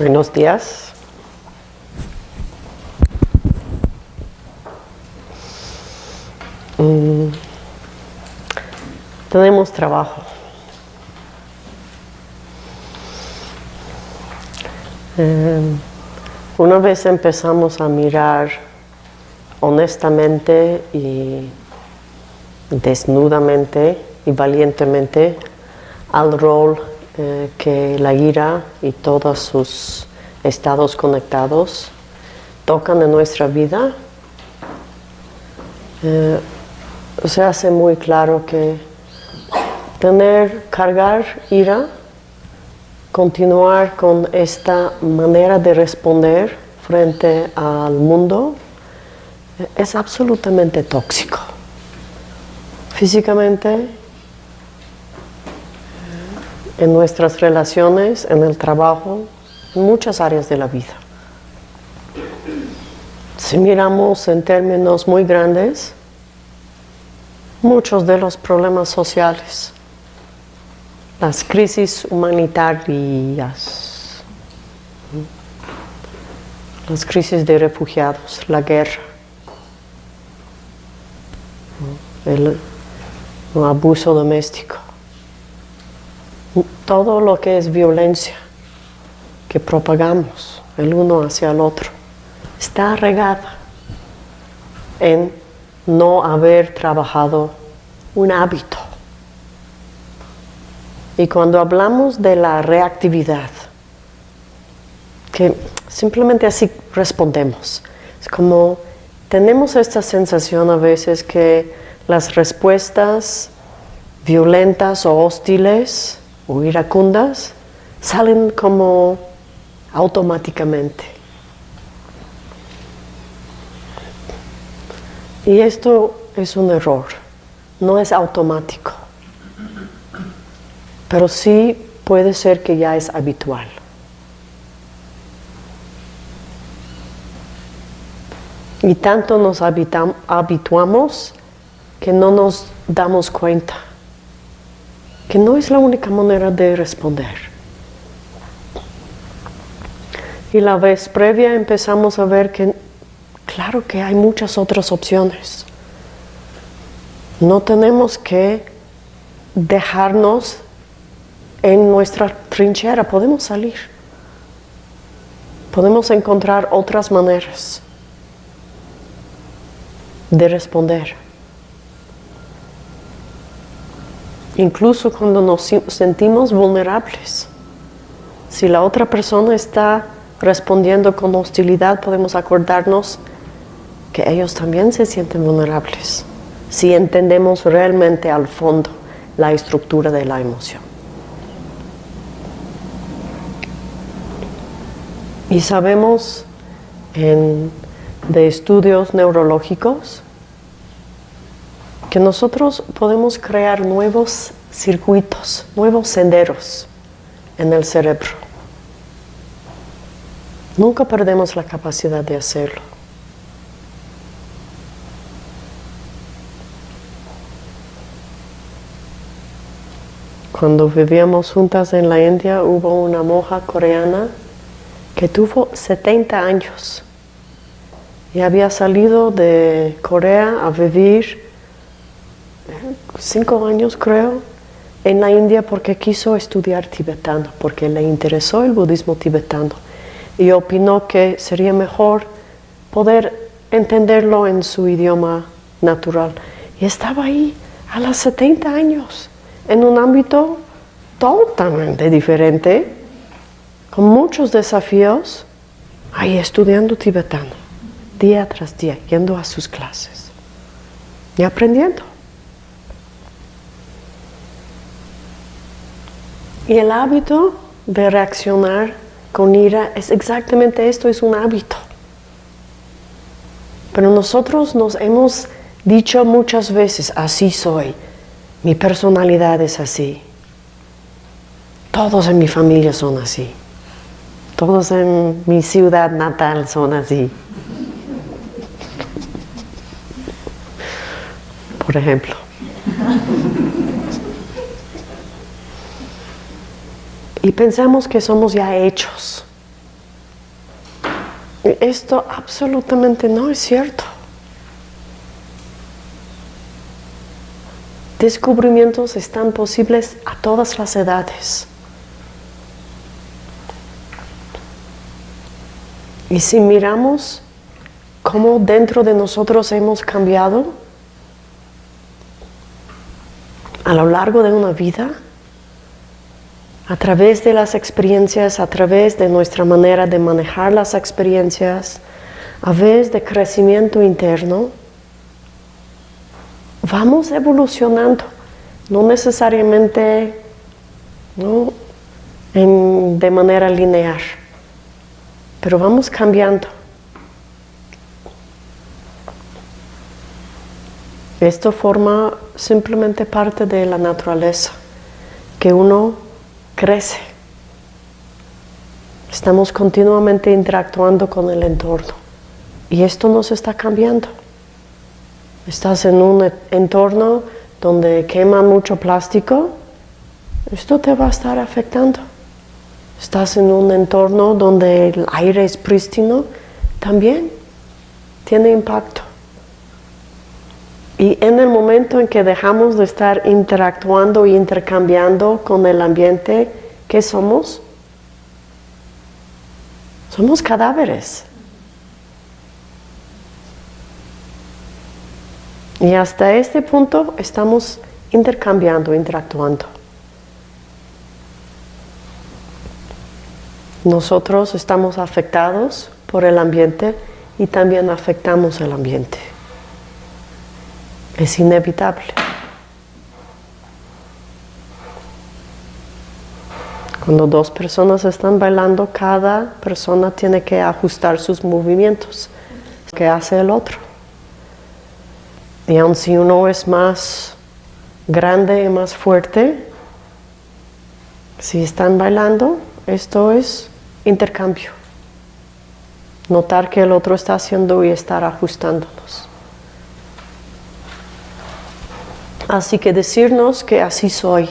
Buenos días. Mm, tenemos trabajo. Eh, una vez empezamos a mirar honestamente y desnudamente y valientemente al rol eh, que la ira y todos sus estados conectados tocan en nuestra vida, eh, se hace muy claro que tener, cargar ira, continuar con esta manera de responder frente al mundo, es absolutamente tóxico. Físicamente, en nuestras relaciones, en el trabajo, en muchas áreas de la vida. Si miramos en términos muy grandes, muchos de los problemas sociales, las crisis humanitarias, las crisis de refugiados, la guerra, el, abuso doméstico, todo lo que es violencia que propagamos el uno hacia el otro, está regada en no haber trabajado un hábito. Y cuando hablamos de la reactividad, que simplemente así respondemos, es como tenemos esta sensación a veces que las respuestas violentas o hostiles o iracundas salen como automáticamente. Y esto es un error, no es automático, pero sí puede ser que ya es habitual. Y tanto nos habituamos que no nos damos cuenta que no es la única manera de responder. Y la vez previa empezamos a ver que claro que hay muchas otras opciones. No tenemos que dejarnos en nuestra trinchera, podemos salir. Podemos encontrar otras maneras de responder. Incluso cuando nos sentimos vulnerables. Si la otra persona está respondiendo con hostilidad, podemos acordarnos que ellos también se sienten vulnerables. Si entendemos realmente al fondo la estructura de la emoción. Y sabemos de estudios neurológicos que nosotros podemos crear nuevos circuitos, nuevos senderos en el cerebro. Nunca perdemos la capacidad de hacerlo. Cuando vivíamos juntas en la India hubo una monja coreana que tuvo 70 años y había salido de Corea a vivir cinco años creo, en la India porque quiso estudiar tibetano, porque le interesó el budismo tibetano y opinó que sería mejor poder entenderlo en su idioma natural. Y estaba ahí a los 70 años, en un ámbito totalmente diferente, con muchos desafíos, ahí estudiando tibetano, día tras día, yendo a sus clases y aprendiendo. Y el hábito de reaccionar con ira es exactamente esto, es un hábito. Pero nosotros nos hemos dicho muchas veces, así soy, mi personalidad es así, todos en mi familia son así, todos en mi ciudad natal son así. Por ejemplo. Y pensamos que somos ya hechos Esto absolutamente no es cierto. Descubrimientos están posibles a todas las edades. Y si miramos cómo dentro de nosotros hemos cambiado a lo largo de una vida, a través de las experiencias, a través de nuestra manera de manejar las experiencias, a través de crecimiento interno, vamos evolucionando, no necesariamente de manera lineal, pero vamos cambiando. Esto forma simplemente parte de la naturaleza, que uno crece. Estamos continuamente interactuando con el entorno y esto nos está cambiando. Estás en un entorno donde quema mucho plástico, esto te va a estar afectando. Estás en un entorno donde el aire es prístino, también tiene impacto. Y en el momento en que dejamos de estar interactuando e intercambiando con el ambiente, ¿qué somos? Somos cadáveres. Y hasta este punto estamos intercambiando, interactuando. Nosotros estamos afectados por el ambiente y también afectamos el ambiente. Es inevitable. Cuando dos personas están bailando, cada persona tiene que ajustar sus movimientos que hace el otro. Y aun si uno es más grande y más fuerte, si están bailando, esto es intercambio. Notar que el otro está haciendo y estar ajustándonos. Así que decirnos que así soy,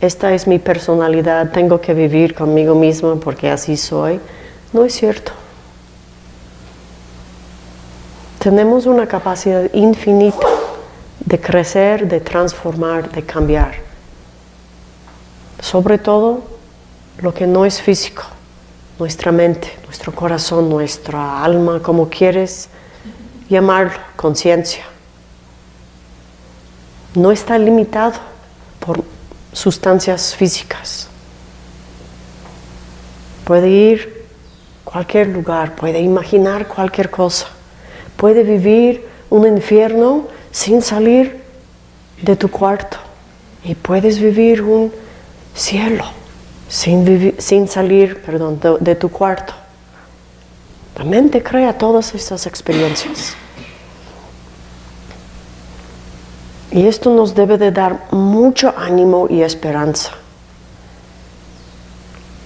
esta es mi personalidad, tengo que vivir conmigo misma porque así soy, no es cierto. Tenemos una capacidad infinita de crecer, de transformar, de cambiar. Sobre todo lo que no es físico, nuestra mente, nuestro corazón, nuestra alma, como quieres llamarlo, conciencia. No está limitado por sustancias físicas. Puede ir a cualquier lugar, puede imaginar cualquier cosa, puede vivir un infierno sin salir de tu cuarto y puedes vivir un cielo sin, salir perdón, de, tu cuarto. La mente crea todas estas experiencias. Y esto nos debe de dar mucho ánimo y esperanza.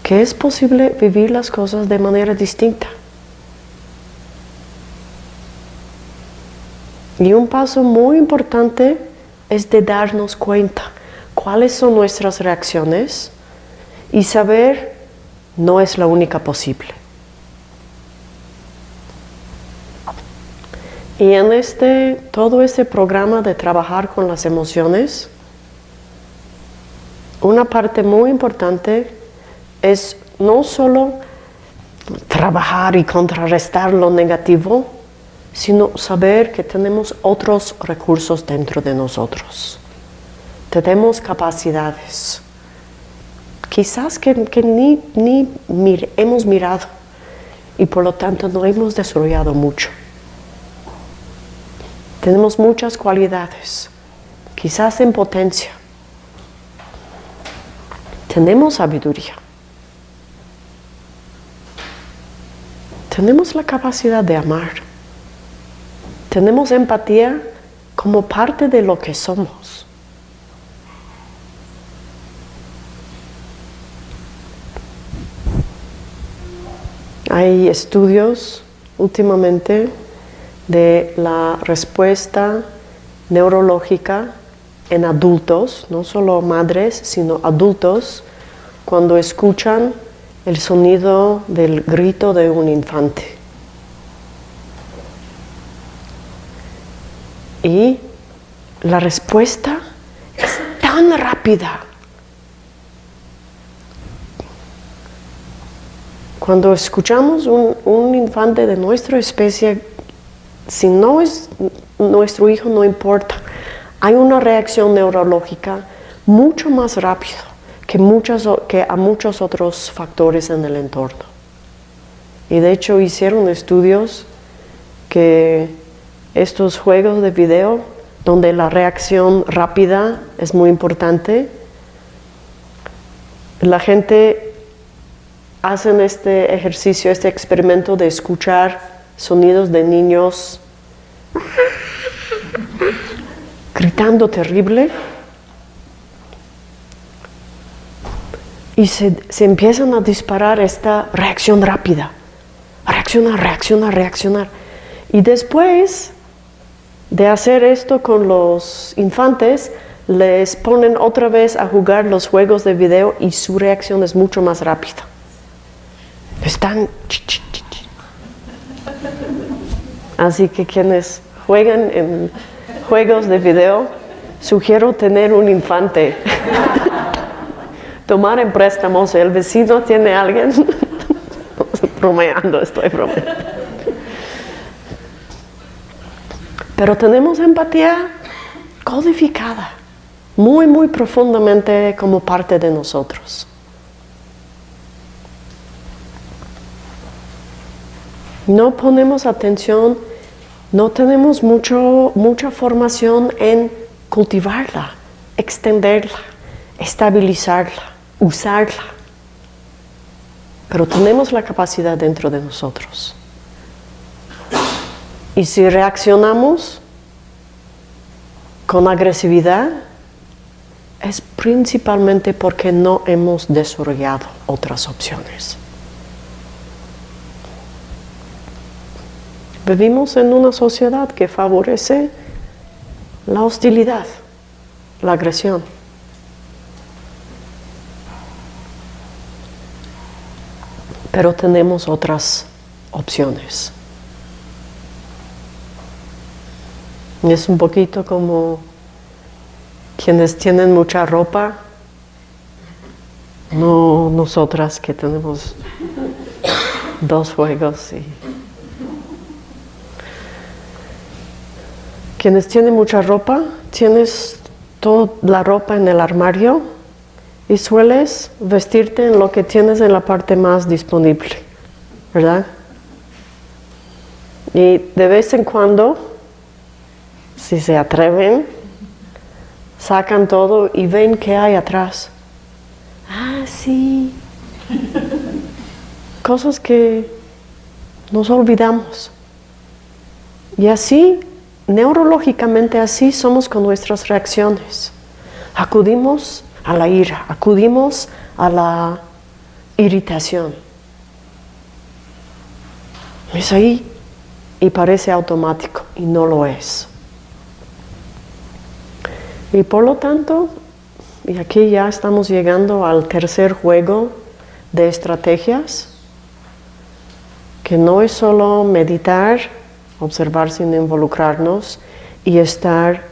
Que es posible vivir las cosas de manera distinta. Y un paso muy importante es de darnos cuenta cuáles son nuestras reacciones y saber no es la única posible. Y en este, todo este programa de trabajar con las emociones, una parte muy importante es no solo trabajar y contrarrestar lo negativo, sino saber que tenemos otros recursos dentro de nosotros. Tenemos capacidades quizás que, ni, hemos mirado y por lo tanto no hemos desarrollado mucho. Tenemos muchas cualidades, quizás en potencia. Tenemos sabiduría. Tenemos la capacidad de amar. Tenemos empatía como parte de lo que somos. Hay estudios últimamente de la respuesta neurológica en adultos, no solo madres, sino adultos, cuando escuchan el sonido del grito de un infante. Y la respuesta es tan rápida. Cuando escuchamos un, un infante de nuestra especie si no es nuestro hijo, no importa. Hay una reacción neurológica mucho más rápido que, que a muchos otros factores en el entorno. Y de hecho hicieron estudios que estos juegos de video, donde la reacción rápida es muy importante, la gente hace este ejercicio, este experimento de escuchar sonidos de niños gritando terrible y se, empiezan a disparar esta reacción rápida, reaccionar, reaccionar, reaccionar. Y después de hacer esto con los infantes, les ponen otra vez a jugar los juegos de video y su reacción es mucho más rápida. Están... Así que quienes juegan en juegos de video, sugiero tener un infante. Tomar en préstamos, el vecino tiene alguien. bromeando, estoy bromeando. Pero tenemos empatía codificada, muy, muy profundamente como parte de nosotros. No ponemos atención no tenemos mucho, mucha formación en cultivarla, extenderla, estabilizarla, usarla. Pero tenemos la capacidad dentro de nosotros. Y si reaccionamos con agresividad, es principalmente porque no hemos desarrollado otras opciones. Vivimos en una sociedad que favorece la hostilidad, la agresión. Pero tenemos otras opciones. Es un poquito como quienes tienen mucha ropa, no nosotras que tenemos dos juegos y Quienes tienen mucha ropa, tienes toda la ropa en el armario y sueles vestirte en lo que tienes en la parte más disponible, ¿verdad? Y de vez en cuando, si se atreven, sacan todo y ven qué hay atrás. Ah, sí. Cosas que nos olvidamos. Y así neurológicamente así somos con nuestras reacciones. Acudimos a la ira, acudimos a la irritación. Es ahí y parece automático y no lo es. Y por lo tanto, y aquí ya estamos llegando al tercer juego de estrategias, que no es solo meditar, observar sin involucrarnos y estar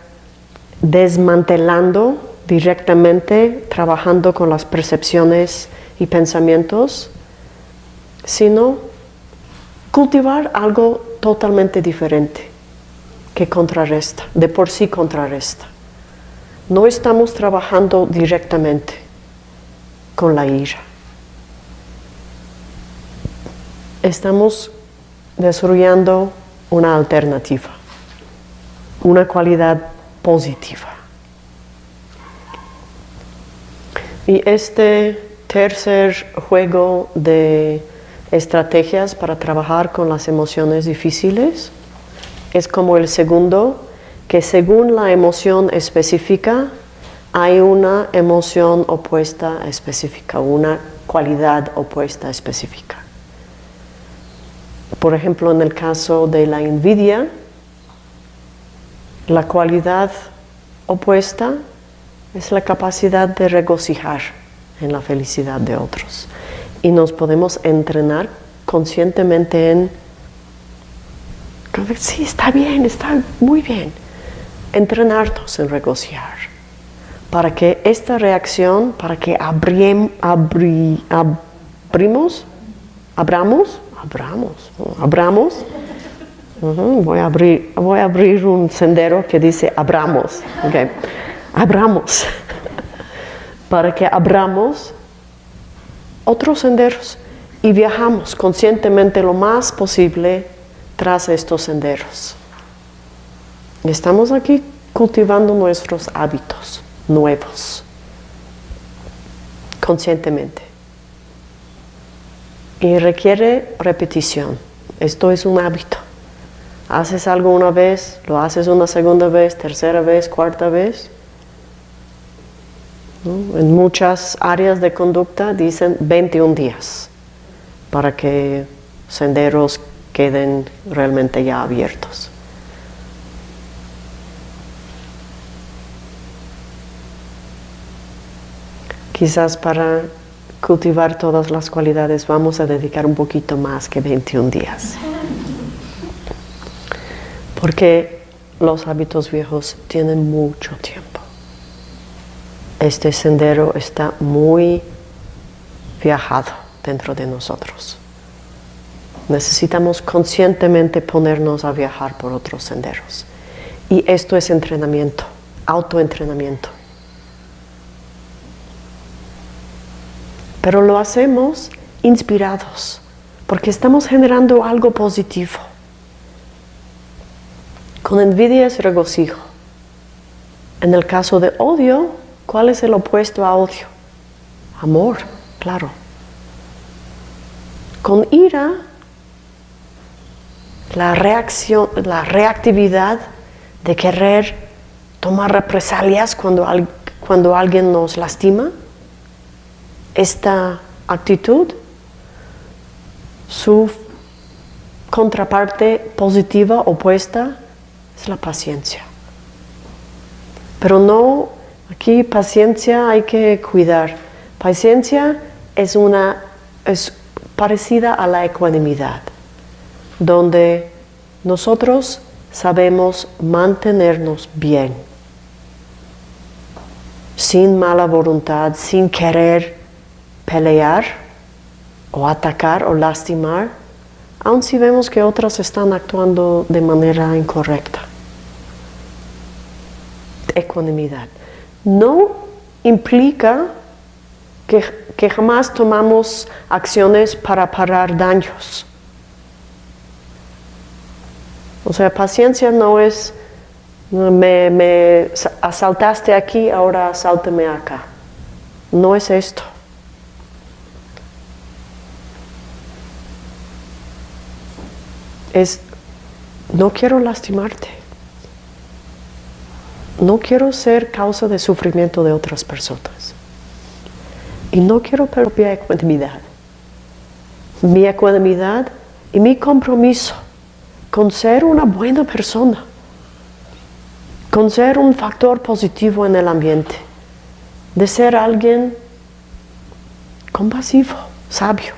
desmantelando directamente, trabajando con las percepciones y pensamientos, sino cultivar algo totalmente diferente que contrarresta, de por sí contrarresta. No estamos trabajando directamente con la ira. Estamos desarrollando una alternativa, una cualidad positiva. Y este tercer juego de estrategias para trabajar con las emociones difíciles es como el segundo, que según la emoción específica hay una emoción opuesta específica, una cualidad opuesta específica. Por ejemplo, en el caso de la envidia, la cualidad opuesta es la capacidad de regocijar en la felicidad de otros. Y nos podemos entrenar conscientemente en, sí, está bien, está muy bien, entrenarnos en regocijar, para que esta reacción, para que abrim, abrimos, abramos, abramos, abramos, voy, a abrir, voy a abrir un sendero que dice abramos, okay. abramos, para que abramos otros senderos y viajamos conscientemente lo más posible tras estos senderos. Estamos aquí cultivando nuestros hábitos nuevos, conscientemente. Y requiere repetición. Esto es un hábito. Haces algo una vez, lo haces una segunda vez, tercera vez, cuarta vez. En muchas áreas de conducta dicen 21 días para que senderos queden realmente ya abiertos. Quizás para cultivar todas las cualidades vamos a dedicar un poquito más que 21 días. Porque los hábitos viejos tienen mucho tiempo. Este sendero está muy viajado dentro de nosotros. Necesitamos conscientemente ponernos a viajar por otros senderos. Y esto es entrenamiento, autoentrenamiento. Pero lo hacemos inspirados, porque estamos generando algo positivo. Con envidia es regocijo. En el caso de odio, ¿cuál es el opuesto a odio? Amor, claro. Con ira, la reacción, la reactividad de querer tomar represalias cuando, cuando alguien nos lastima, esta actitud, su contraparte positiva, opuesta, es la paciencia. Pero no, aquí paciencia hay que cuidar. Paciencia es una, es parecida a la ecuanimidad, donde nosotros sabemos mantenernos bien, sin mala voluntad, sin querer pelear o atacar o lastimar, aun si vemos que otras están actuando de manera incorrecta. Ecuanimidad. No implica que, jamás tomamos acciones para parar daños. O sea, paciencia no es, me, me asaltaste aquí, ahora asálteme acá. No es esto. Es, no quiero lastimarte. No quiero ser causa de sufrimiento de otras personas. Y no quiero mi ecuanimidad. Mi ecuanimidad y mi compromiso con ser una buena persona, con ser un factor positivo en el ambiente, de ser alguien compasivo, sabio,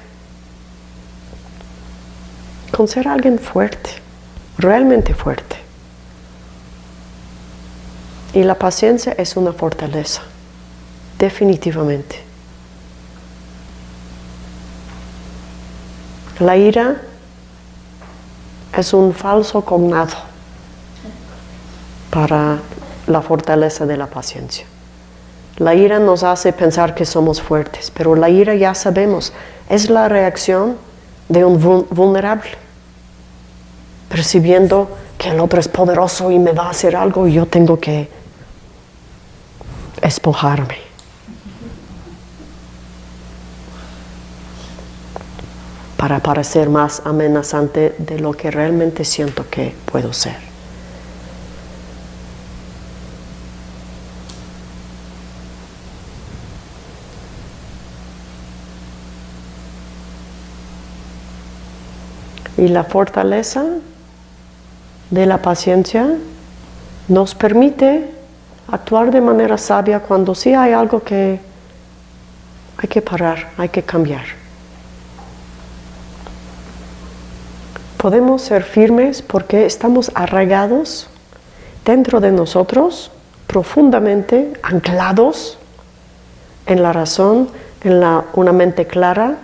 con ser alguien fuerte, realmente fuerte. Y la paciencia es una fortaleza, definitivamente. La ira es un falso cognado para la fortaleza de la paciencia. La ira nos hace pensar que somos fuertes, pero la ira ya sabemos, es la reacción de un vulnerable, percibiendo que el otro es poderoso y me va a hacer algo y yo tengo que espojarme. para parecer más amenazante de lo que realmente siento que puedo ser. Y la fortaleza de la paciencia nos permite actuar de manera sabia cuando sí hay algo que hay que parar, hay que cambiar. Podemos ser firmes porque estamos arraigados dentro de nosotros, profundamente anclados en la razón, en la, una mente clara,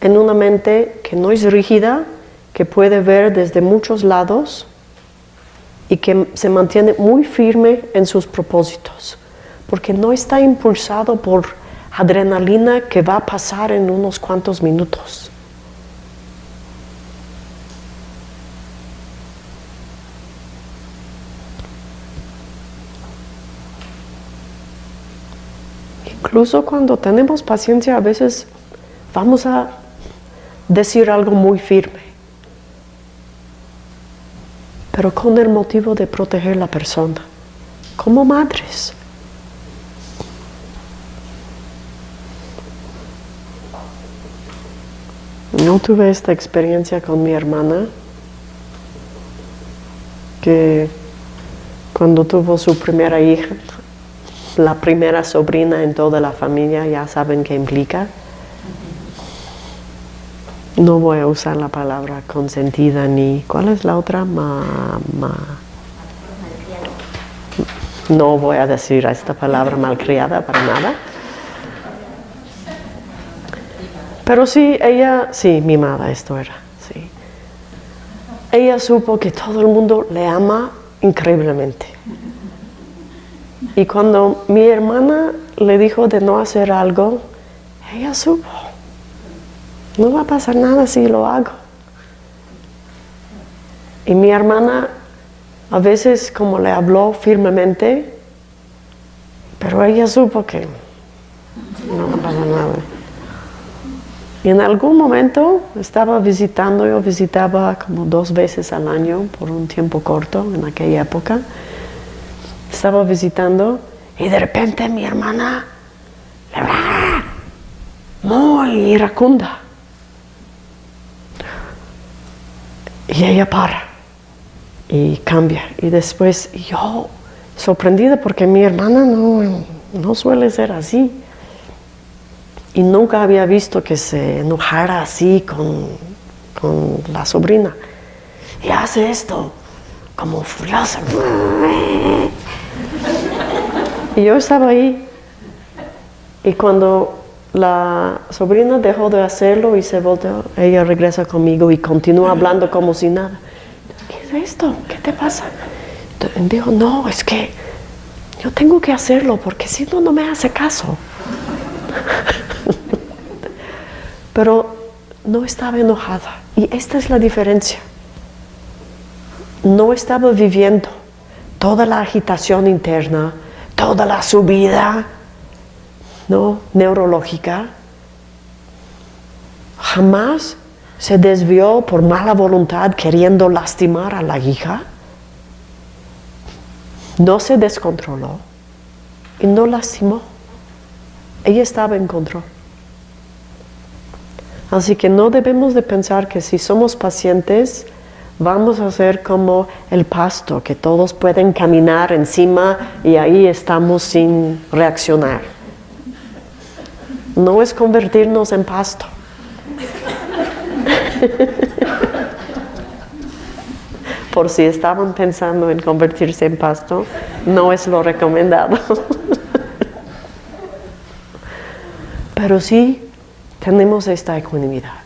en una mente que no es rígida, que puede ver desde muchos lados y que se mantiene muy firme en sus propósitos, porque no está impulsado por adrenalina que va a pasar en unos cuantos minutos. Incluso cuando tenemos paciencia a veces vamos a decir algo muy firme, pero con el motivo de proteger la persona, como madres. No tuve esta experiencia con mi hermana, que cuando tuvo su primera hija, la primera sobrina en toda la familia, ya saben qué implica. No voy a usar la palabra consentida ni... ¿Cuál es la otra? Ma, No voy a decir esta palabra malcriada para nada. Pero sí, ella, sí, mimada esto era, sí. Ella supo que todo el mundo le ama increíblemente. Y cuando mi hermana le dijo de no hacer algo, ella supo, no va a pasar nada si lo hago. Y mi hermana a veces como le habló firmemente, pero ella supo que no va a pasar nada. Y en algún momento estaba visitando, yo visitaba como dos veces al año por un tiempo corto en aquella época estaba visitando y de repente mi hermana muy iracunda. Y ella para y cambia. Y después yo, sorprendida porque mi hermana no, no suele ser así. Y nunca había visto que se enojara así con, con la sobrina. Y hace esto, como furiosa. Y yo estaba ahí. Y cuando la sobrina dejó de hacerlo y se volteó, ella regresa conmigo y continúa hablando como si nada. ¿Qué es esto? ¿Qué te pasa? dijo, no, es que yo tengo que hacerlo porque si no, no me hace caso. Pero no estaba enojada. Y esta es la diferencia. No estaba viviendo toda la agitación interna, toda la subida ¿no? neurológica, jamás se desvió por mala voluntad queriendo lastimar a la hija, no se descontroló y no lastimó. Ella estaba en control. Así que no debemos de pensar que si somos pacientes, vamos a ser como el pasto, que todos pueden caminar encima y ahí estamos sin reaccionar. No es convertirnos en pasto. Por si estaban pensando en convertirse en pasto, no es lo recomendado. Pero sí tenemos esta ecuanimidad.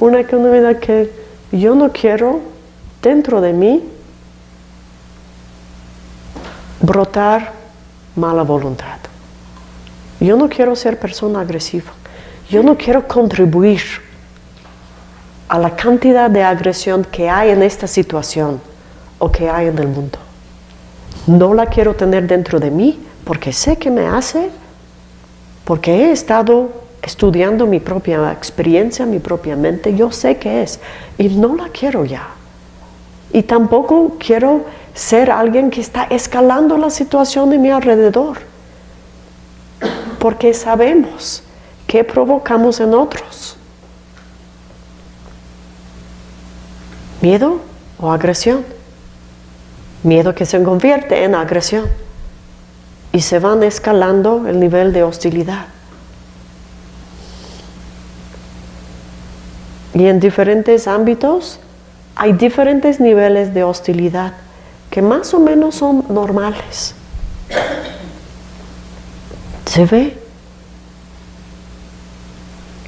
una economía que yo no quiero dentro de mí brotar mala voluntad. Yo no quiero ser persona agresiva. Yo no quiero contribuir a la cantidad de agresión que hay en esta situación o que hay en el mundo. No la quiero tener dentro de mí porque sé que me hace, porque he estado estudiando mi propia experiencia, mi propia mente, yo sé qué es y no la quiero ya. Y tampoco quiero ser alguien que está escalando la situación de mi alrededor, porque sabemos qué provocamos en otros. Miedo o agresión. Miedo que se convierte en agresión y se van escalando el nivel de hostilidad. Y en diferentes ámbitos hay diferentes niveles de hostilidad que más o menos son normales. Se ve.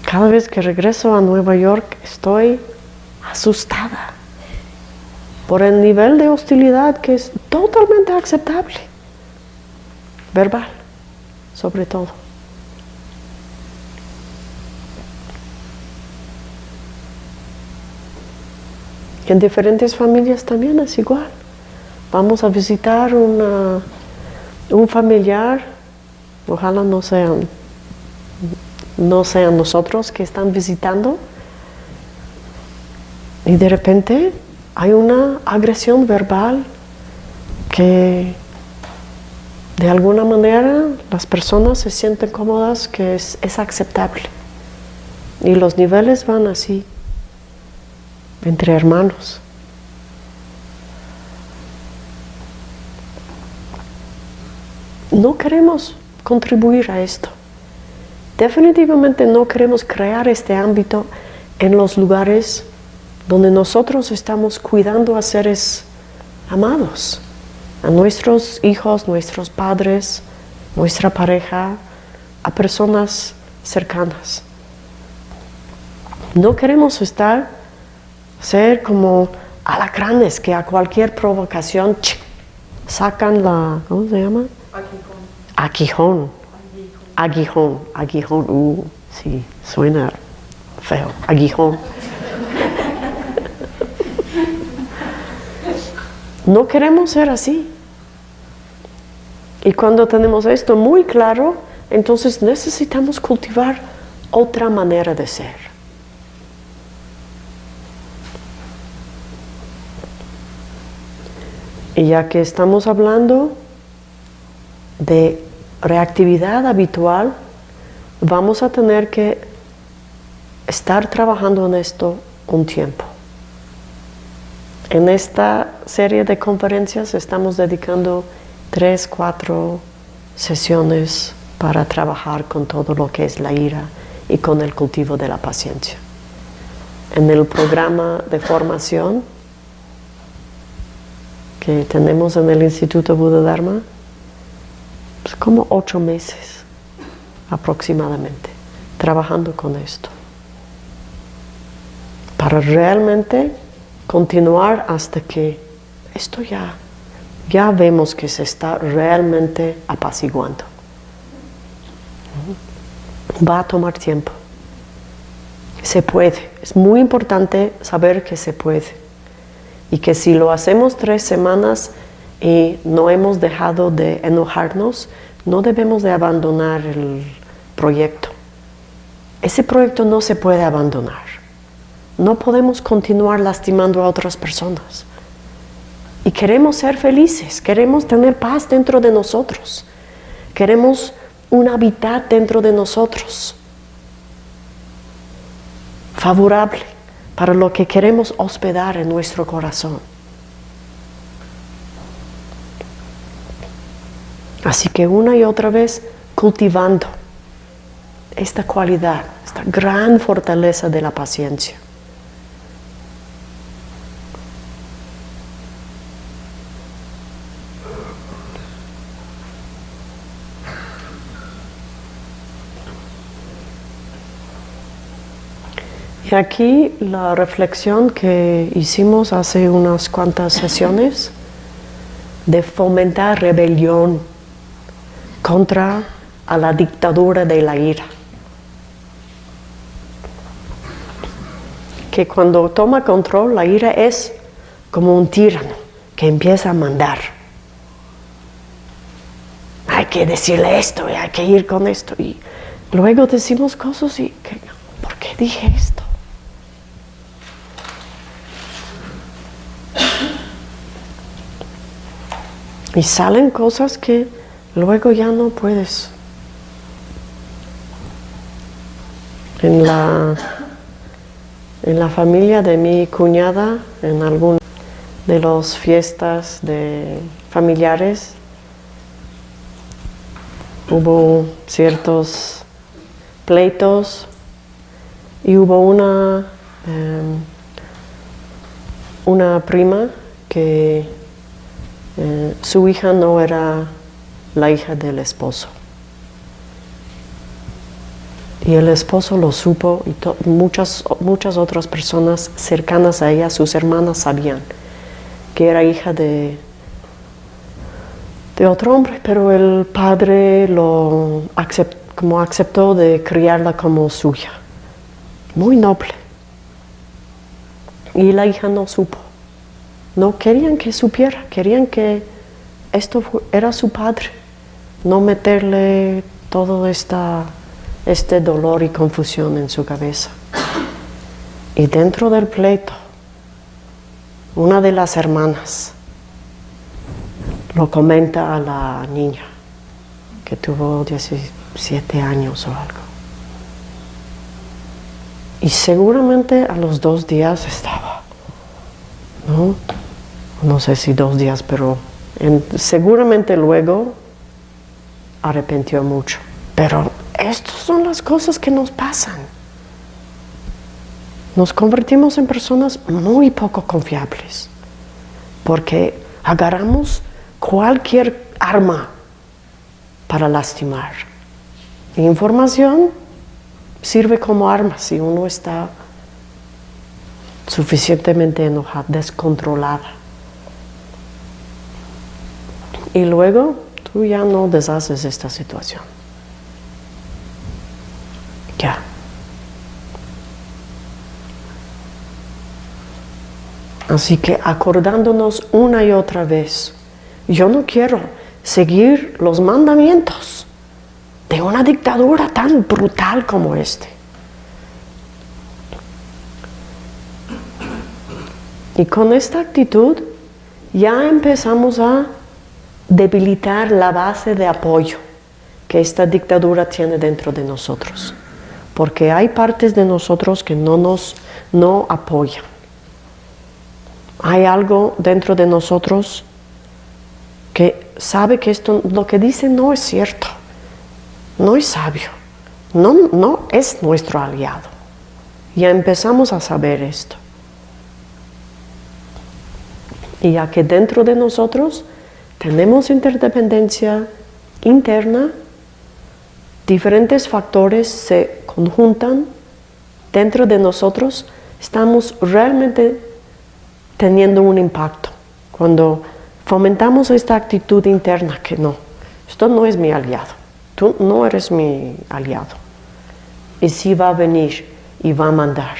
Cada vez que regreso a Nueva York estoy asustada por el nivel de hostilidad que es totalmente aceptable, verbal, sobre todo. En diferentes familias también es igual. Vamos a visitar un familiar, ojalá no sean, no sean nosotros que están visitando, y de repente hay una agresión verbal que de alguna manera las personas se sienten cómodas que es, es aceptable. Y los niveles van así, entre hermanos. No queremos contribuir a esto. Definitivamente no queremos crear este ámbito en los lugares donde nosotros estamos cuidando a seres amados, a nuestros hijos, nuestros padres, nuestra pareja, a personas cercanas. No queremos estar, ser como alacranes que a cualquier provocación sacan la, ¿cómo se llama? Aguijón. Aguijón. Aguijón. Uh, sí, suena feo. Aguijón. No queremos ser así. Y cuando tenemos esto muy claro, entonces necesitamos cultivar otra manera de ser. Y ya que estamos hablando de reactividad habitual, vamos a tener que estar trabajando en esto un tiempo. En esta serie de conferencias estamos dedicando tres, cuatro sesiones para trabajar con todo lo que es la ira y con el cultivo de la paciencia. En el programa de formación que tenemos en el Instituto Buda Dharma, como ocho meses aproximadamente, trabajando con esto. Para realmente continuar hasta que esto ya, ya vemos que se está realmente apaciguando. Va a tomar tiempo. Se puede. Es muy importante saber que se puede. Y que si lo hacemos tres semanas y no hemos dejado de enojarnos, no debemos de abandonar el proyecto. Ese proyecto no se puede abandonar. No podemos continuar lastimando a otras personas. Y queremos ser felices, queremos tener paz dentro de nosotros. Queremos un hábitat dentro de nosotros. Favorable para lo que queremos hospedar en nuestro corazón. Así que una y otra vez cultivando esta cualidad, esta gran fortaleza de la paciencia. Y aquí la reflexión que hicimos hace unas cuantas sesiones de fomentar rebelión contra a la dictadura de la ira. Que cuando toma control la ira es como un tirano que empieza a mandar. Hay que decirle esto y hay que ir con esto. Y luego decimos cosas y, ¿por qué dije esto? Y salen cosas que luego ya no puedes. En la, en la familia de mi cuñada, en alguna de las fiestas de familiares, hubo ciertos pleitos y hubo una, em, una prima que eh, su hija no era la hija del esposo. Y el esposo lo supo y muchas, muchas otras personas cercanas a ella, sus hermanas, sabían que era hija de, de otro hombre, pero el padre lo como aceptó de criarla como suya. Muy noble. Y la hija no supo. No querían que supiera, querían que esto era su padre. No meterle todo esta, este dolor y confusión en su cabeza. Y dentro del pleito, una de las hermanas lo comenta a la niña, que tuvo 17 años o algo. Y seguramente a los dos días estaba, ¿no? No sé si dos días, pero seguramente luego arrepintió mucho. Pero estas son las cosas que nos pasan. Nos convertimos en personas muy poco confiables, porque agarramos cualquier arma para lastimar. información sirve como arma si uno está suficientemente enojada, descontrolada. Y luego tú ya no deshaces esta situación. Ya. Así que acordándonos una y otra vez yo no quiero seguir los mandamientos de una dictadura tan brutal como este. Y con esta actitud ya empezamos a debilitar la base de apoyo que esta dictadura tiene dentro de nosotros. Porque hay partes de nosotros que no nos no apoyan. Hay algo dentro de nosotros que sabe que esto, lo que dice no es cierto, no es sabio, no, no es nuestro aliado. Ya empezamos a saber esto. Y ya que dentro de nosotros tenemos interdependencia interna, diferentes factores se conjuntan dentro de nosotros, estamos realmente teniendo un impacto. Cuando fomentamos esta actitud interna que no, esto no es mi aliado, tú no eres mi aliado. Y sí va a venir y va a mandar,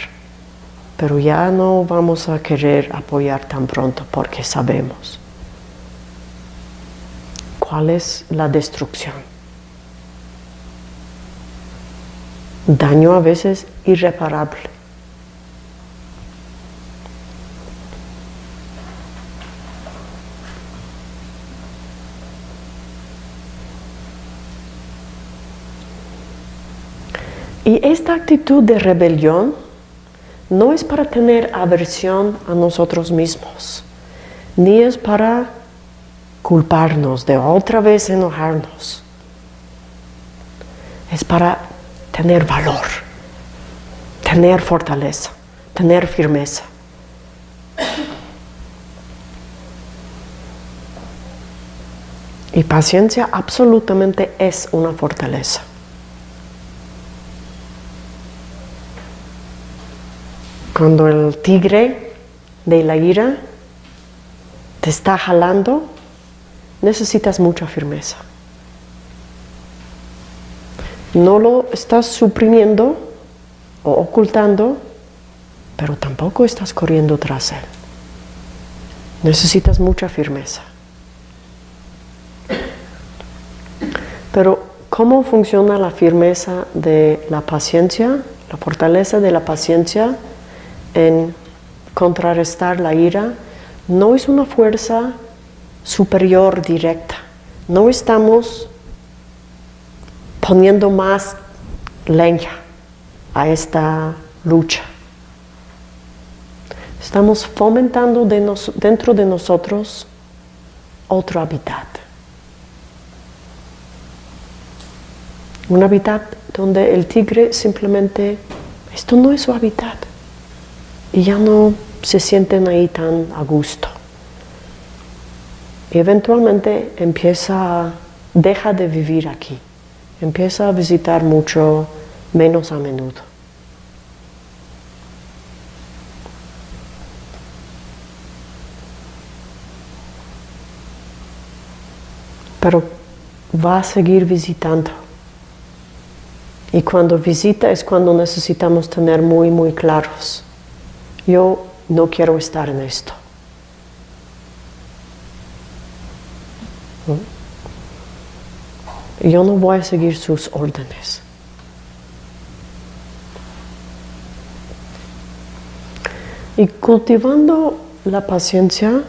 pero ya no vamos a querer apoyar tan pronto porque sabemos es la destrucción. Daño a veces irreparable. Y esta actitud de rebelión no es para tener aversión a nosotros mismos, ni es para culparnos, de otra vez enojarnos. Es para tener valor, tener fortaleza, tener firmeza. Y paciencia absolutamente es una fortaleza. Cuando el tigre de la ira te está jalando, necesitas mucha firmeza. No lo estás suprimiendo o ocultando, pero tampoco estás corriendo tras él. Necesitas mucha firmeza. Pero, ¿cómo funciona la firmeza de la paciencia? La fortaleza de la paciencia en contrarrestar la ira no es una fuerza superior directa. No estamos poniendo más leña a esta lucha. Estamos fomentando dentro de nosotros otro hábitat. Un hábitat donde el tigre simplemente, esto no es su hábitat y ya no, se sienten ahí tan a gusto. Y eventualmente empieza, deja de vivir aquí, empieza a visitar mucho menos a menudo. Pero va a seguir visitando. Y cuando visita es cuando necesitamos tener muy, muy claros. Yo no quiero estar en esto. Yo no voy a seguir sus órdenes. Y cultivando la paciencia,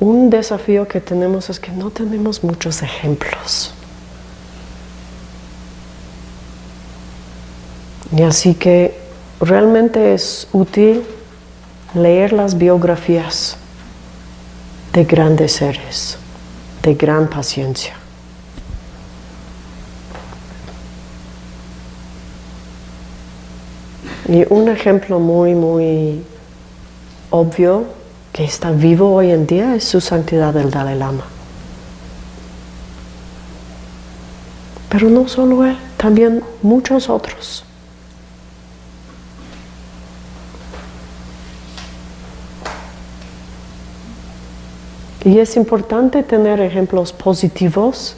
un desafío que tenemos es que no tenemos muchos ejemplos. Y así que realmente es útil leer las biografías de grandes seres, de gran paciencia. Y un ejemplo muy, muy obvio que está vivo hoy en día es su santidad del Dalai Lama. Pero no solo él, también muchos otros. Y es importante tener ejemplos positivos,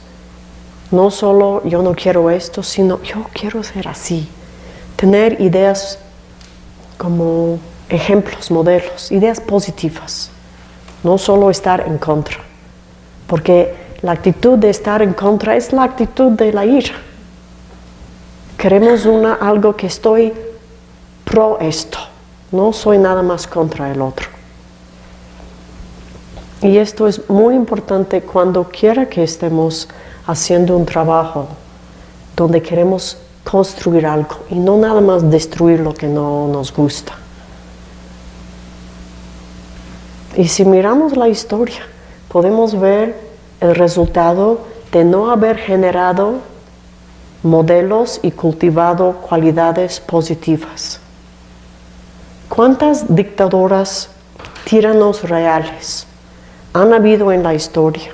no solo yo no quiero esto, sino yo quiero ser así. Tener ideas como ejemplos, modelos, ideas positivas, no solo estar en contra. Porque la actitud de estar en contra es la actitud de la ira. Queremos una, algo que estoy pro esto, no soy nada más contra el otro. Y esto es muy importante cuando quiera que estemos haciendo un trabajo donde queremos construir algo y no nada más destruir lo que no nos gusta. Y si miramos la historia, podemos ver el resultado de no haber generado modelos y cultivado cualidades positivas. ¿Cuántas dictadoras, tiranos reales, han habido en la historia.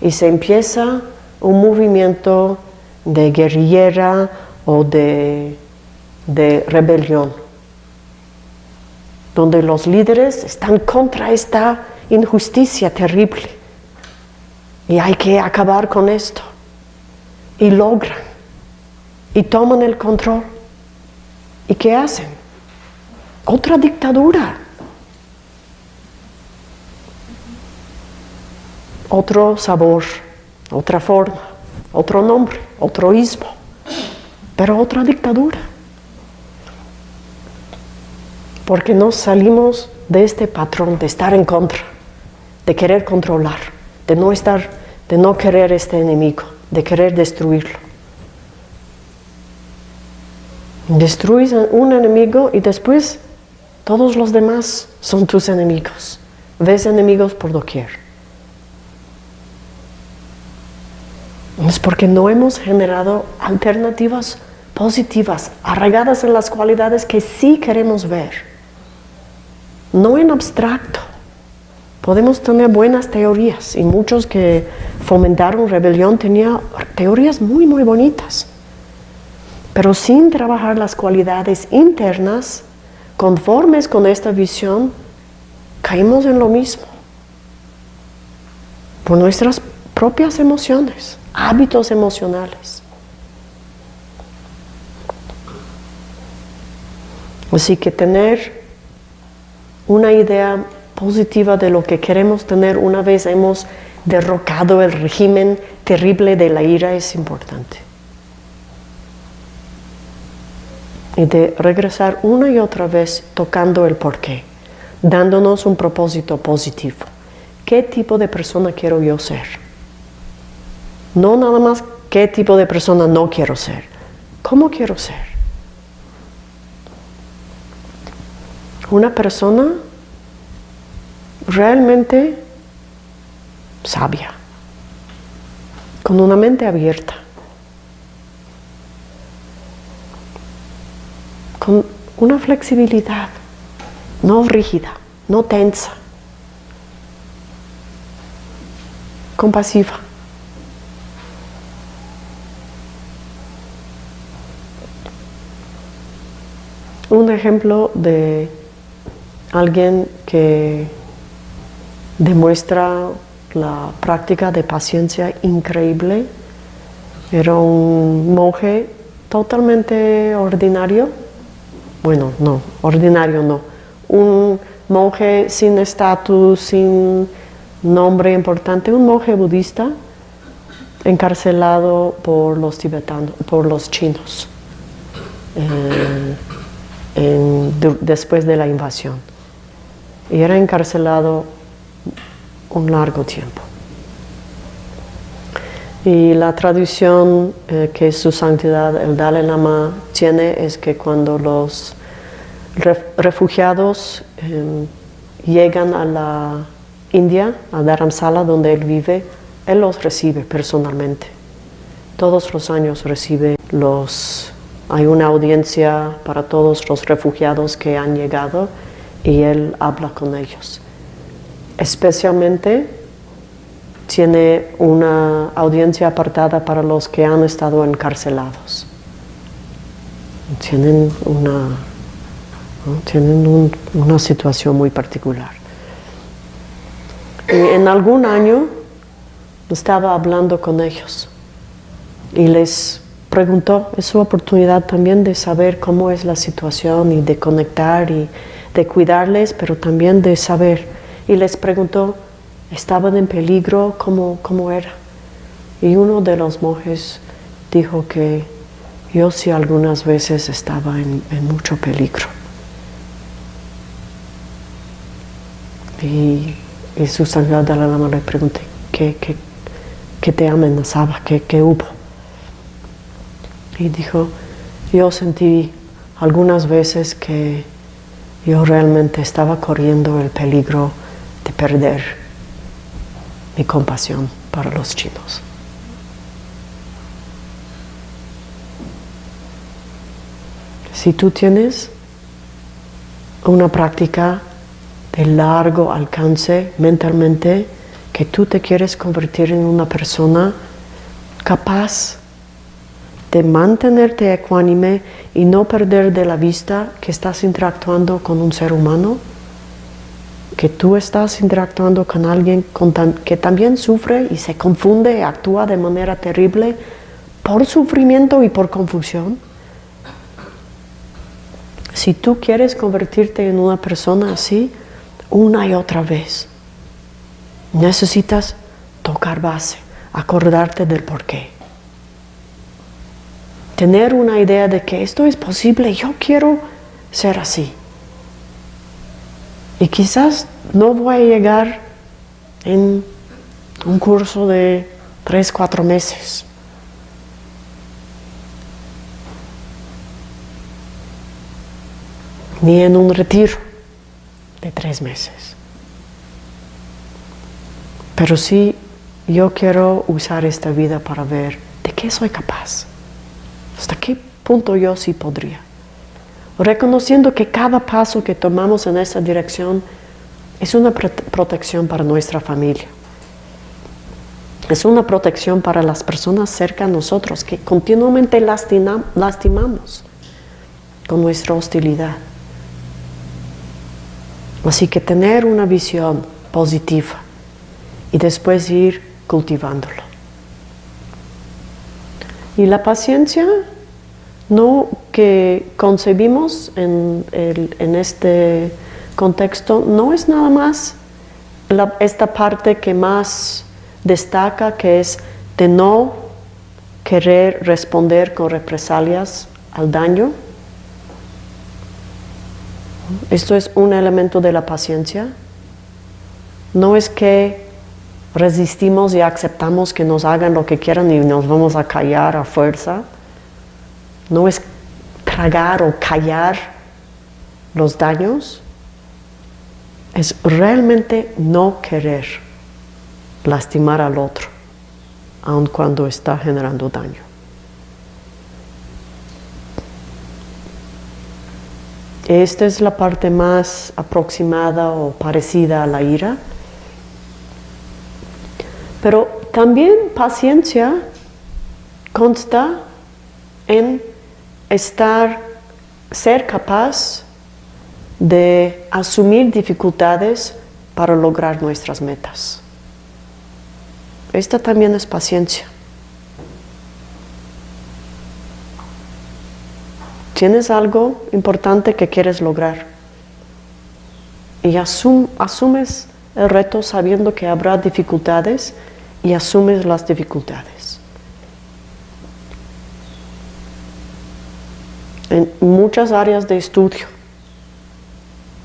Y se empieza un movimiento de guerrillera o de, de rebelión, donde los líderes están contra esta injusticia terrible. Y hay que acabar con esto. Y logran. Y toman el control. ¿Y qué hacen? Otra dictadura otro sabor, otra forma, otro nombre, otro ismo, pero otra dictadura. Porque nos salimos de este patrón de estar en contra, de querer controlar, de no estar, de no querer este enemigo, de querer destruirlo. Destruyes un enemigo y después todos los demás son tus enemigos. Ves enemigos por doquier. Es porque no hemos generado alternativas positivas, arraigadas en las cualidades que sí queremos ver. No en abstracto. Podemos tener buenas teorías y muchos que fomentaron rebelión tenían teorías muy, muy bonitas. Pero sin trabajar las cualidades internas, conformes con esta visión, caímos en lo mismo. Por nuestras propias emociones hábitos emocionales. Así que tener una idea positiva de lo que queremos tener una vez hemos derrocado el régimen terrible de la ira es importante. Y de regresar una y otra vez tocando el porqué, dándonos un propósito positivo. ¿Qué tipo de persona quiero yo ser? No nada más qué tipo de persona no quiero ser. ¿Cómo quiero ser? Una persona realmente sabia, con una mente abierta, con una flexibilidad, no rígida, no tensa, compasiva. Un ejemplo de alguien que demuestra la práctica de paciencia increíble. Era un monje totalmente ordinario. Bueno, no, ordinario no. Un monje sin estatus, sin nombre importante, un monje budista encarcelado por los tibetanos, por los chinos, eh, después de la invasión. Y era encarcelado un largo tiempo. Y la tradición eh, que su santidad el Dalai Lama tiene es que cuando los refugiados em, llegan a la India, a Dharamsala, donde él vive, él los recibe personalmente. Todos los años recibe los... Hay una audiencia para todos los refugiados que han llegado y él habla con ellos. Especialmente tiene una audiencia apartada para los que han estado encarcelados. Tienen una, tienen una situación muy particular. en algún año estaba hablando con ellos y les preguntó, es su oportunidad también de saber cómo es la situación y de conectar y de cuidarles, pero también de saber y les preguntó, ¿estaban en peligro? ¿Cómo, cómo era? Y uno de los monjes dijo que yo sí algunas veces estaba en, mucho peligro. Y, su santidad de la lama le pregunté, ¿qué, qué, qué te amenazaba? ¿Qué, ¿Qué hubo? Y dijo, yo sentí algunas veces que yo realmente estaba corriendo el peligro de perder mi compasión para los chinos. Si tú tienes una práctica de largo alcance mentalmente, que tú te quieres convertir en una persona capaz de mantenerte ecuánime y no perder de la vista que estás interactuando con un ser humano, que tú estás interactuando con alguien que también sufre y se confunde y actúa de manera terrible por sufrimiento y por confusión. Si tú quieres convertirte en una persona así, una y otra vez, necesitas tocar base, acordarte del porqué. Tener una idea de que esto es posible, yo quiero ser así. Y quizás no voy a llegar en un curso de tres, cuatro meses. Ni en un retiro de tres meses. Pero sí, yo quiero usar esta vida para ver de qué soy capaz. Hasta qué punto yo sí podría reconociendo que cada paso que tomamos en esa dirección es una protección para nuestra familia. Es una protección para las personas cerca de nosotros que continuamente lastimamos con nuestra hostilidad. Así que tener una visión positiva y después ir cultivándolo. Y la paciencia no que concebimos en, este contexto no es nada más esta parte que más destaca, que es de no querer responder con represalias al daño. Esto es un elemento de la paciencia. No es que resistimos y aceptamos que nos hagan lo que quieran y nos vamos a callar a fuerza no es tragar o callar los daños, es realmente no querer lastimar al otro, aun cuando está generando daño. Esta es la parte más aproximada o parecida a la ira. Pero también paciencia consta en estar, ser capaz de asumir dificultades para lograr nuestras metas. Esta también es paciencia. Tienes algo importante que quieres lograr y asumes el reto sabiendo que habrá dificultades y asumes las dificultades. En muchas áreas de estudio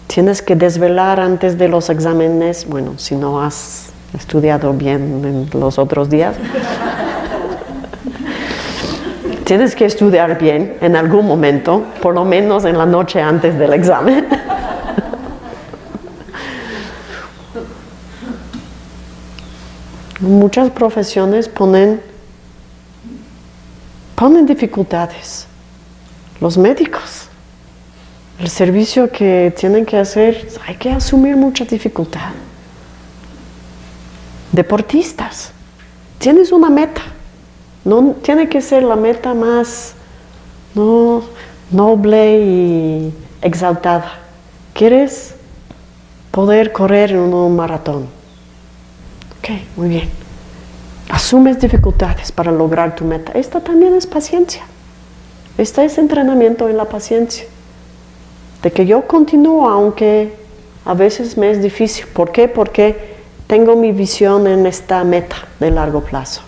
tienes que desvelar antes de los exámenes, bueno, si no has estudiado bien en los otros días, tienes que estudiar bien en algún momento, por lo menos en la noche antes del examen. Muchas profesiones ponen, ponen dificultades. Los médicos, el servicio que tienen que hacer, hay que asumir mucha dificultad. Deportistas, tienes una meta no tiene que ser la meta más noble y exaltada. ¿Quieres poder correr en un maratón? Ok, muy bien. Asumes dificultades para lograr tu meta. Esta también es paciencia. Este es entrenamiento en la paciencia. De que yo continúo aunque a veces me es difícil. ¿Por qué? Porque tengo mi visión en esta meta de largo plazo.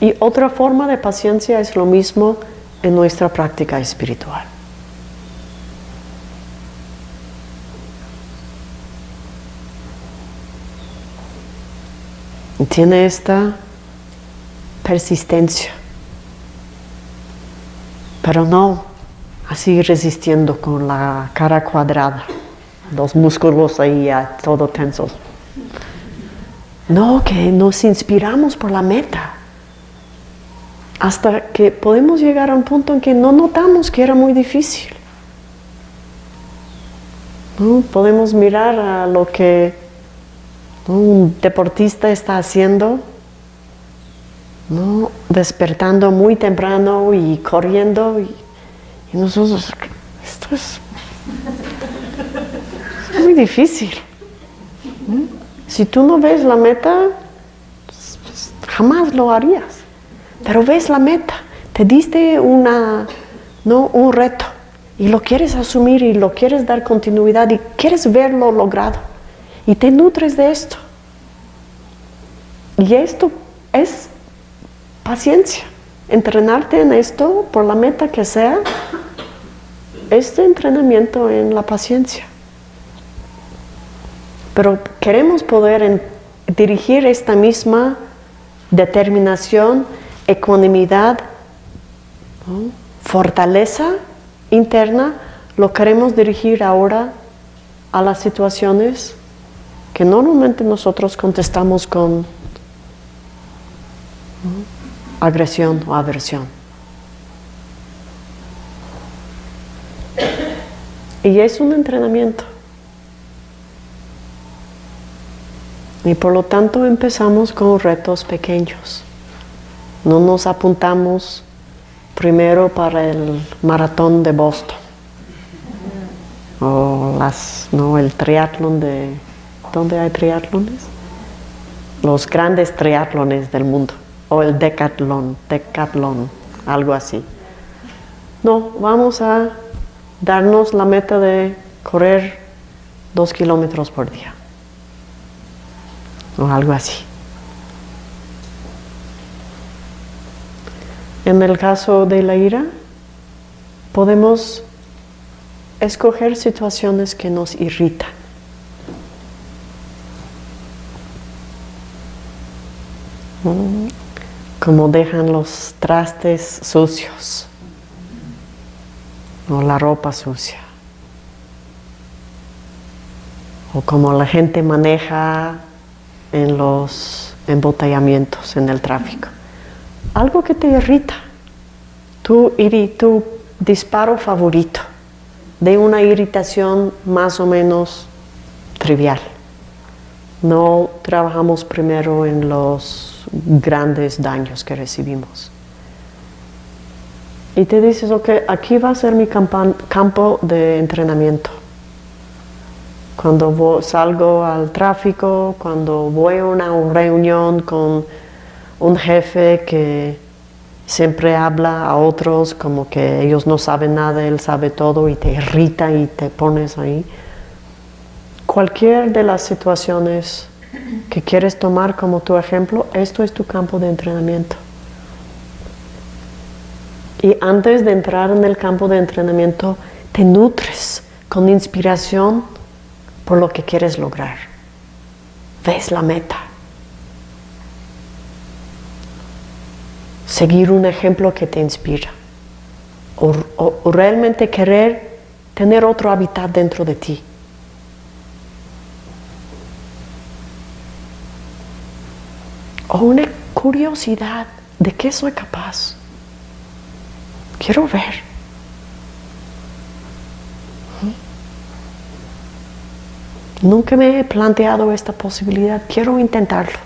Y otra forma de paciencia es lo mismo en nuestra práctica espiritual. Tiene esta persistencia, pero no así resistiendo con la cara cuadrada, los músculos ahí ya todo tensos. No, que nos inspiramos por la meta hasta que podemos llegar a un punto en que no notamos que era muy difícil. Podemos mirar a lo que un deportista está haciendo, despertando muy temprano y corriendo, y, nosotros, esto es, muy difícil. Si tú no ves la meta, jamás lo harías. Pero ves la meta, te diste una, ¿no? un reto y lo quieres asumir y lo quieres dar continuidad y quieres verlo logrado y te nutres de esto. Y esto es paciencia. Entrenarte en esto, por la meta que sea, este entrenamiento en la paciencia. Pero queremos poder dirigir esta misma determinación ecuanimidad, fortaleza interna, lo queremos dirigir ahora a las situaciones normalmente nosotros contestamos con agresión o aversión. Y es un entrenamiento. Y por lo tanto empezamos con retos pequeños. No nos apuntamos primero para el maratón de Boston o las, no, el triatlón de... ¿Dónde hay triatlones? Los grandes triatlones del mundo o el decatlón, decatlón, algo así. No, vamos a darnos la meta de correr dos kilómetros por día o algo así. En el caso de la ira, podemos escoger situaciones que nos irritan. Como dejan los trastes sucios o la ropa sucia. O como la gente maneja en los embotellamientos en el tráfico algo que te irrita. Iri, tú disparo favorito de una irritación más o menos trivial. No trabajamos primero en los grandes daños que recibimos. Y te dices, ok, aquí va a ser mi campo de entrenamiento. Cuando salgo al tráfico, cuando voy a una reunión con un jefe que siempre habla a otros como que ellos no saben nada, él sabe todo y te irrita y te pones ahí. Cualquier de las situaciones que quieres tomar como tu ejemplo, esto es tu campo de entrenamiento. Y antes de entrar en el campo de entrenamiento, te nutres con inspiración por lo que quieres lograr. Ves la meta. Seguir un ejemplo que te inspira. O, realmente querer tener otro hábitat dentro de ti. O una curiosidad de qué soy capaz. Quiero ver. Nunca me he planteado esta posibilidad, quiero intentarlo.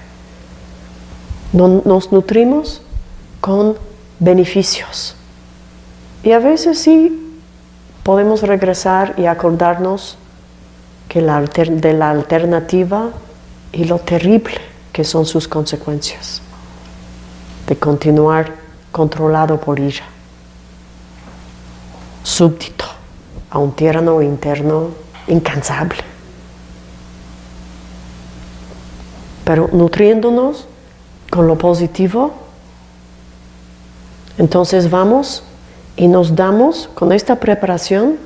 Nos nutrimos con beneficios. Y a veces sí podemos regresar y acordarnos que la de la alternativa y lo terrible que son sus consecuencias de continuar controlado por ira súbdito a un tierno interno incansable. Pero nutriéndonos con lo positivo, entonces vamos y nos damos con esta preparación,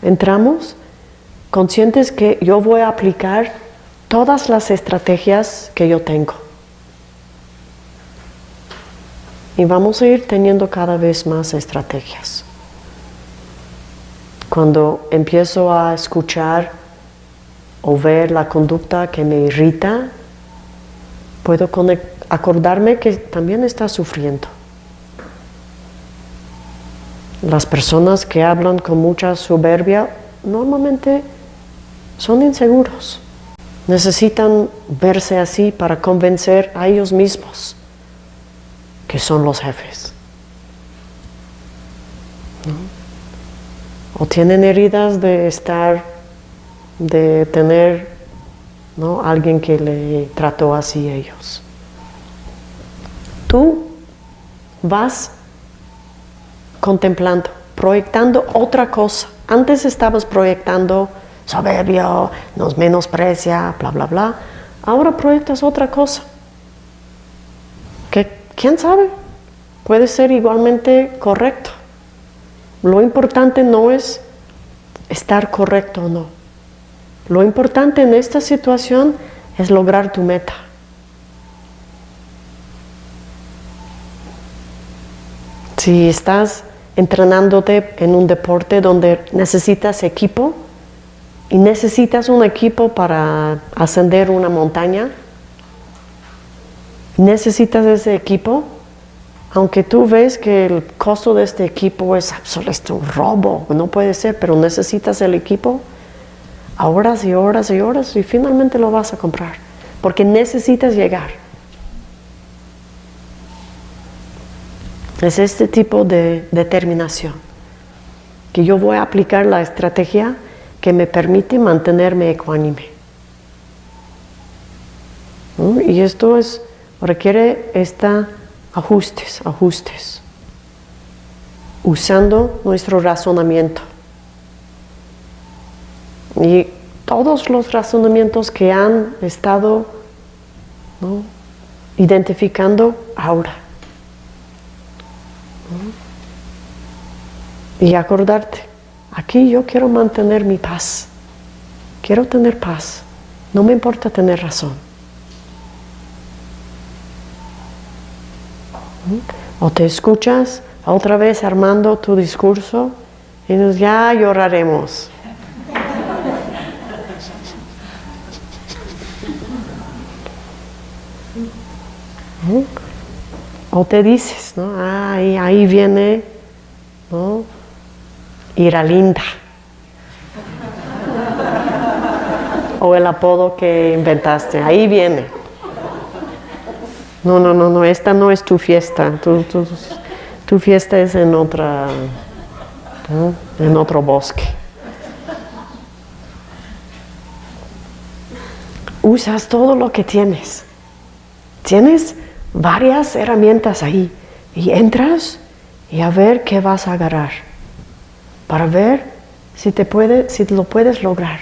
entramos conscientes que yo voy a aplicar todas las estrategias que yo tengo. Y vamos a ir teniendo cada vez más estrategias. Cuando empiezo a escuchar o ver la conducta que me irrita, puedo acordarme que también está sufriendo. Las personas que hablan con mucha soberbia normalmente son inseguros. Necesitan verse así para convencer a ellos mismos que son los jefes o tienen heridas de estar, de tener ¿no? alguien que le trató así a ellos. Tú vas contemplando, proyectando otra cosa. Antes estabas proyectando soberbio, nos menosprecia, bla, bla, bla. Ahora proyectas otra cosa. Que, ¿Quién sabe? Puede ser igualmente correcto. Lo importante no es estar correcto o no. Lo importante en esta situación es lograr tu meta. Si estás entrenándote en un deporte donde necesitas equipo y necesitas un equipo para ascender una montaña, necesitas ese equipo, aunque tú ves que el costo de este equipo es absoluto un robo, no puede ser, pero necesitas el equipo horas y horas y horas y finalmente lo vas a comprar, porque necesitas llegar. Es este tipo de determinación, que yo voy a aplicar la estrategia que me permite mantenerme ecuánime. Y esto es, requiere esta ajustes, ajustes, usando nuestro razonamiento. Y todos los razonamientos que han estado identificando ahora. Y acordarte, aquí yo quiero mantener mi paz, quiero tener paz, no me importa tener razón. O te escuchas otra vez armando tu discurso y dices, ya lloraremos. O te dices, ¿no? ahí viene Ira linda. O el apodo que inventaste, ahí viene. No, no, no, no, esta no es tu fiesta. Tu, fiesta es en otra, en otro bosque. Usas todo lo que tienes. Tienes varias herramientas ahí y entras y a ver qué vas a agarrar para ver si te puede, si lo puedes lograr.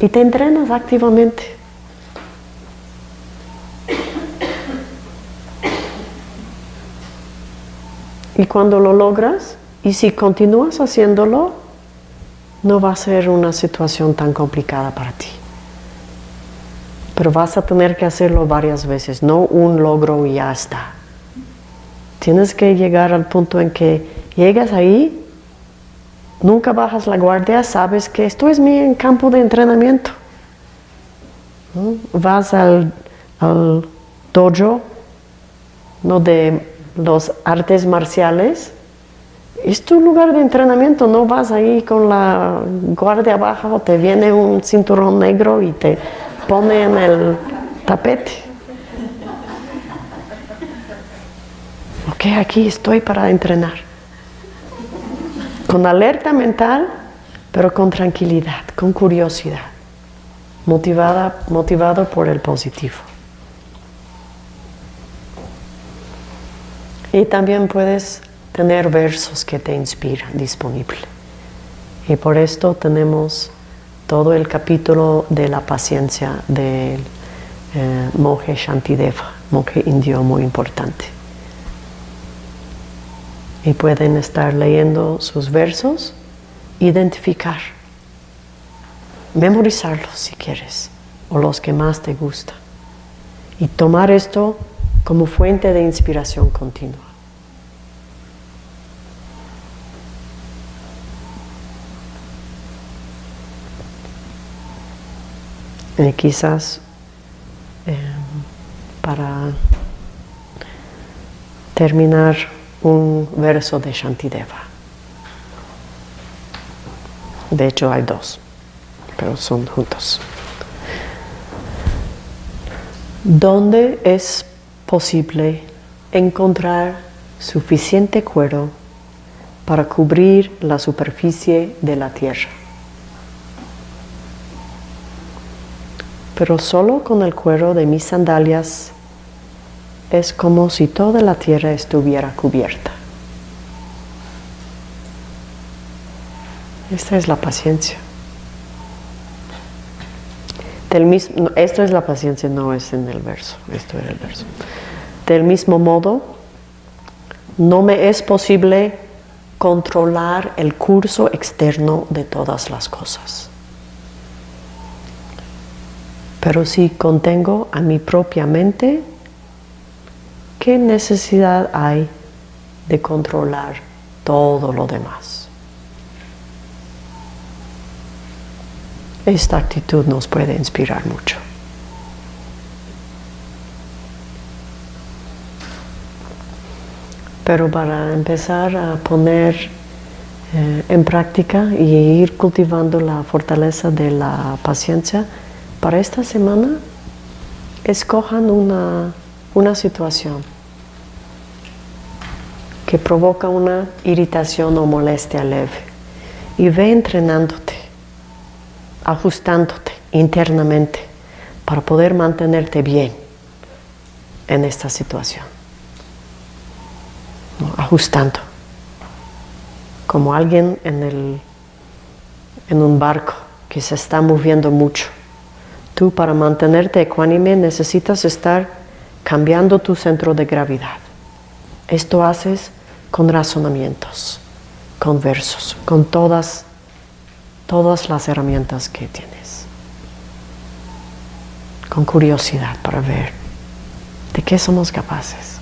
Y te entrenas activamente. Y cuando lo logras, y si continúas haciéndolo, no va a ser una situación tan complicada para ti. Pero vas a tener que hacerlo varias veces, no un logro y ya está. Tienes que llegar al punto en que llegas ahí, nunca bajas la guardia, sabes que esto es mi campo de entrenamiento. Vas al, dojo ¿no? de los artes marciales es tu lugar de entrenamiento, no vas ahí con la guardia baja te viene un cinturón negro y te pone en el tapete. Ok, aquí estoy para entrenar. Con alerta mental, pero con tranquilidad, con curiosidad, motivada, motivado por el positivo. Y también puedes tener versos que te inspiran disponible. Y por esto tenemos todo el capítulo de la paciencia del eh, monje Shantideva, monje indio muy importante. Y pueden estar leyendo sus versos, identificar, memorizarlos si quieres, o los que más te gustan. Y tomar esto como fuente de inspiración continua. Eh, quizás eh, para terminar un verso de Shantideva. De hecho hay dos, pero son juntos. ¿Dónde es posible encontrar suficiente cuero para cubrir la superficie de la tierra? pero solo con el cuero de mis sandalias es como si toda la tierra estuviera cubierta. Esta es la paciencia. esto es la paciencia, no es en el verso, esto es el verso. Del mismo modo, no me es posible controlar el curso externo de todas las cosas pero si contengo a mi propia mente, ¿qué necesidad hay de controlar todo lo demás? Esta actitud nos puede inspirar mucho. Pero para empezar a poner eh, en práctica y ir cultivando la fortaleza de la paciencia, para esta semana, escojan una, una situación que provoca una irritación o molestia leve y ve entrenándote, ajustándote internamente para poder mantenerte bien en esta situación. Ajustando. Como alguien en, el, en un barco que se está moviendo mucho Tú para mantenerte ecuánime necesitas estar cambiando tu centro de gravedad. Esto haces con razonamientos, con versos, con todas, todas las herramientas que tienes. Con curiosidad para ver de qué somos capaces.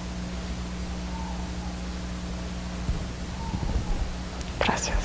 Gracias.